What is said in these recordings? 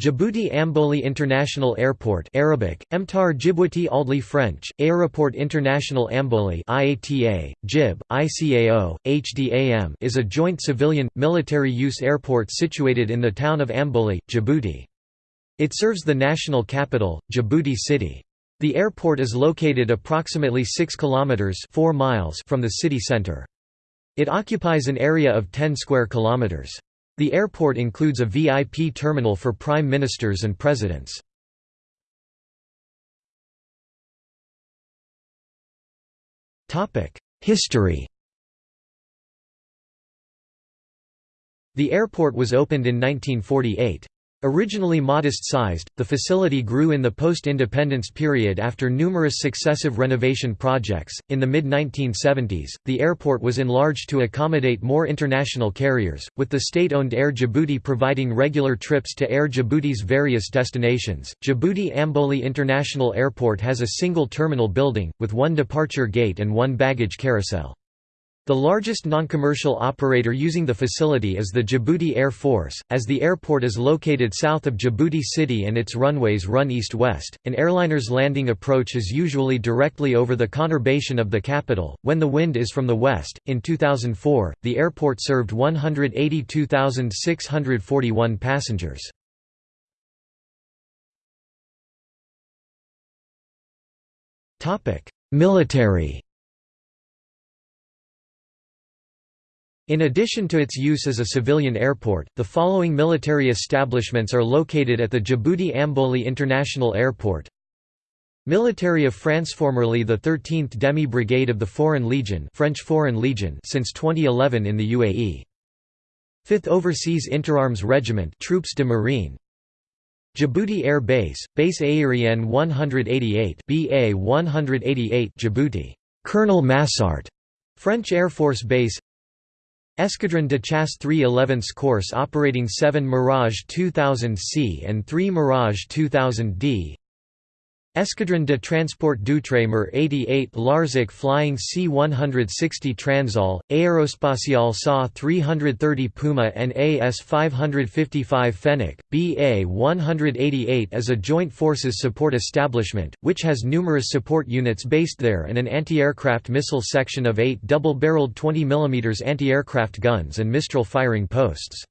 Djibouti Ambouli International Airport Arabic, Emtar Djibouti Aldli French, Aéroport International Ambouli IATA, JIB, ICAO, HDAM is a joint civilian, military-use airport situated in the town of Ambouli, Djibouti. It serves the national capital, Djibouti City. The airport is located approximately 6 kilometers 4 miles from the city center. It occupies an area of 10 square kilometers. The airport includes a VIP terminal for prime ministers and presidents. History The airport was opened in 1948. Originally modest-sized, the facility grew in the post-independence period after numerous successive renovation projects. In the mid-1970s, the airport was enlarged to accommodate more international carriers, with the state-owned Air Djibouti providing regular trips to Air Djibouti's various destinations. Djibouti Ambouli International Airport has a single terminal building, with one departure gate and one baggage carousel. The largest non-commercial operator using the facility is the Djibouti Air Force, as the airport is located south of Djibouti City and its runways run east-west. An airliner's landing approach is usually directly over the conurbation of the capital, when the wind is from the west. In 2004, the airport served 182,641 passengers. Topic: Military In addition to its use as a civilian airport, the following military establishments are located at the Djibouti Ambouli International Airport. Military of France formerly the 13th Demi Brigade of the Foreign Legion French Foreign Legion since 2011 in the UAE. 5th Overseas Interarms Regiment Troupes de Marine Djibouti Air Base, Base Aérienne 188 BA 188 Djibouti Colonel Massart French Air Force Base Escadron de Chasse 311 Corse operating 7 Mirage 2000C and 3 Mirage 2000D Escadron de Transport d'Outre-mer 88 Larzac Flying C-160 Transall, Aerospatiale SA 330 Puma and AS-555 Fennec, BA-188 is a joint forces support establishment, which has numerous support units based there and an anti-aircraft missile section of eight double-barreled 20 mm anti-aircraft guns and Mistral firing posts.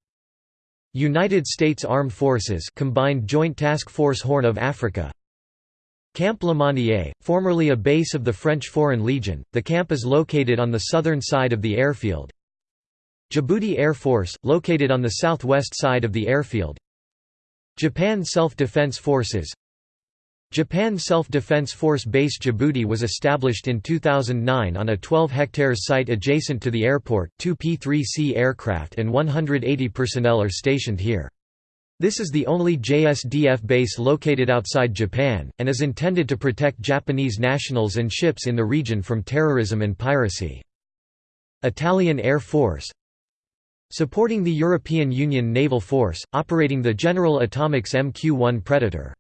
United States Armed Forces Combined Joint Task Force Horn of Africa Camp Lemonnier, formerly a base of the French Foreign Legion, the camp is located on the southern side of the airfield. Djibouti Air Force, located on the southwest side of the airfield. Japan Self-Defense Forces Japan Self-Defense Force Base Djibouti was established in 2009 on a 12 hectares site adjacent to the airport, two P-3C aircraft and 180 personnel are stationed here. This is the only JSDF base located outside Japan, and is intended to protect Japanese nationals and ships in the region from terrorism and piracy. Italian Air Force Supporting the European Union Naval Force, operating the General Atomics MQ-1 Predator.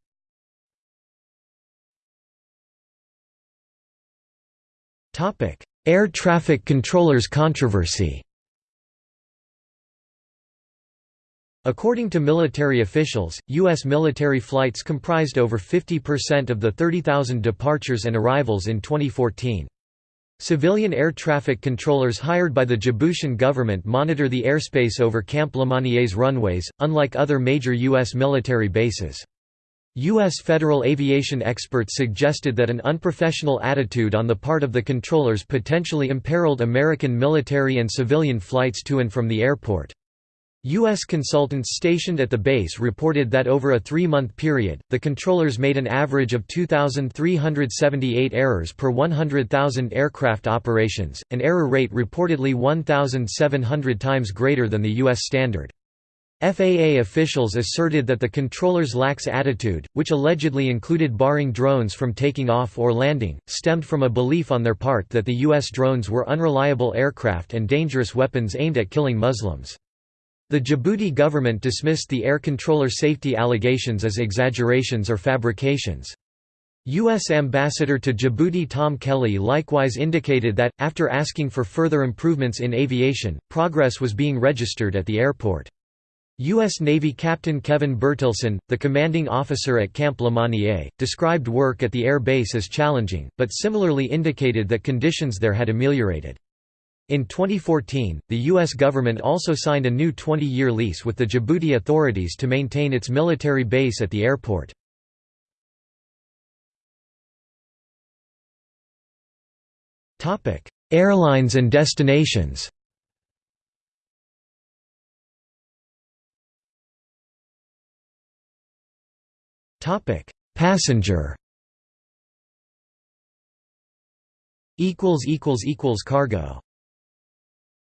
Air traffic controllers controversy According to military officials, U.S. military flights comprised over 50% of the 30,000 departures and arrivals in 2014. Civilian air traffic controllers hired by the Djiboutian government monitor the airspace over Camp Lemonnier's runways, unlike other major U.S. military bases. U.S. federal aviation experts suggested that an unprofessional attitude on the part of the controllers potentially imperiled American military and civilian flights to and from the airport. U.S. consultants stationed at the base reported that over a three-month period, the controllers made an average of 2,378 errors per 100,000 aircraft operations, an error rate reportedly 1,700 times greater than the U.S. standard. FAA officials asserted that the controllers' lax attitude, which allegedly included barring drones from taking off or landing, stemmed from a belief on their part that the U.S. drones were unreliable aircraft and dangerous weapons aimed at killing Muslims. The Djibouti government dismissed the air controller safety allegations as exaggerations or fabrications. U.S. Ambassador to Djibouti Tom Kelly likewise indicated that, after asking for further improvements in aviation, progress was being registered at the airport. U.S. Navy Captain Kevin Bertilson, the commanding officer at Camp Lemonnier, described work at the air base as challenging, but similarly indicated that conditions there had ameliorated. In 2014, the U.S. government also signed a new 20-year lease with the Djibouti authorities to maintain its military base at the airport. Airlines and destinations Passenger. Equals equals equals cargo.